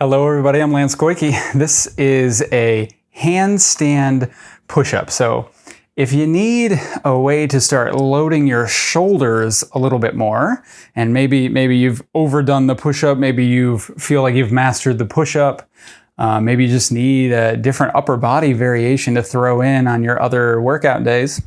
Hello everybody, I'm Lance Goyke. This is a handstand push-up. So if you need a way to start loading your shoulders a little bit more, and maybe maybe you've overdone the push-up, maybe you feel like you've mastered the push-up, uh, maybe you just need a different upper body variation to throw in on your other workout days.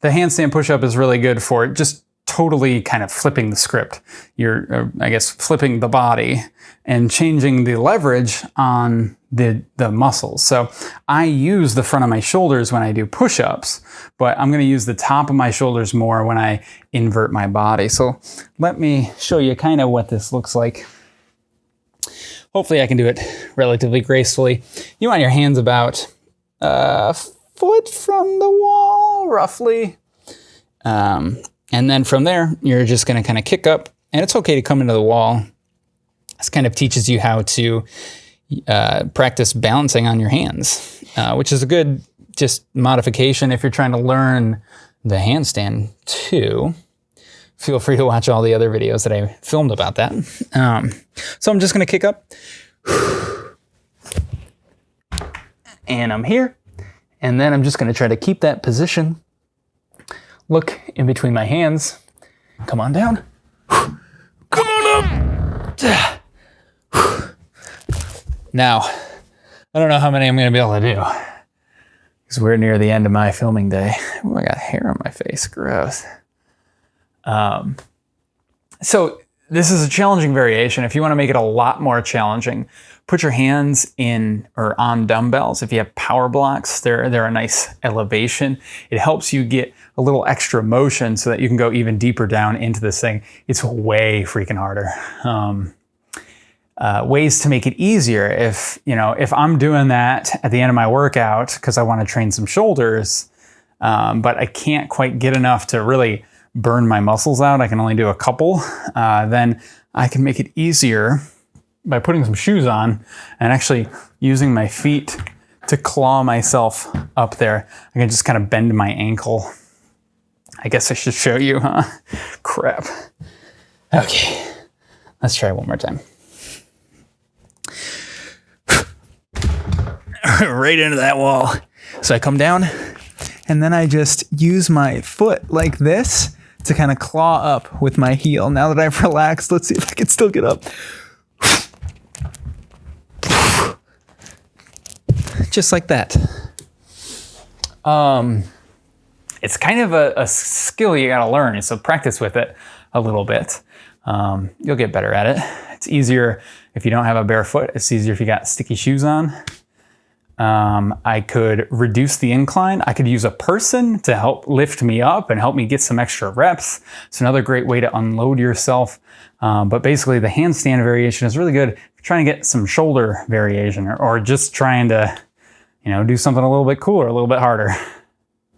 The handstand push-up is really good for just totally kind of flipping the script. You're, uh, I guess, flipping the body and changing the leverage on the, the muscles. So I use the front of my shoulders when I do push-ups, but I'm gonna use the top of my shoulders more when I invert my body. So let me show you kind of what this looks like. Hopefully I can do it relatively gracefully. You want your hands about a foot from the wall, roughly. Um, and then from there, you're just going to kind of kick up and it's okay to come into the wall. This kind of teaches you how to uh, practice balancing on your hands, uh, which is a good just modification if you're trying to learn the handstand too. Feel free to watch all the other videos that I filmed about that. Um, so I'm just going to kick up. And I'm here. And then I'm just going to try to keep that position look in between my hands. Come on down. Come on up. Now, I don't know how many I'm going to be able to do because we're near the end of my filming day. Oh, I got hair on my face. Gross. Um, so this is a challenging variation. If you want to make it a lot more challenging, put your hands in or on dumbbells. If you have power blocks, they're, they're a nice elevation. It helps you get a little extra motion so that you can go even deeper down into this thing. It's way freaking harder. Um, uh, ways to make it easier. If, you know, if I'm doing that at the end of my workout because I want to train some shoulders, um, but I can't quite get enough to really burn my muscles out, I can only do a couple, uh, then I can make it easier by putting some shoes on and actually using my feet to claw myself up there. I can just kind of bend my ankle. I guess I should show you, huh? Crap. Okay, let's try one more time. right into that wall. So I come down and then I just use my foot like this to kind of claw up with my heel. Now that I've relaxed, let's see if I can still get up. Just like that. Um, it's kind of a, a skill you gotta learn, so practice with it a little bit. Um, you'll get better at it. It's easier if you don't have a bare foot. It's easier if you got sticky shoes on. Um, I could reduce the incline. I could use a person to help lift me up and help me get some extra reps. It's another great way to unload yourself. Um, but basically the handstand variation is really good trying to get some shoulder variation or, or just trying to, you know, do something a little bit cooler, a little bit harder.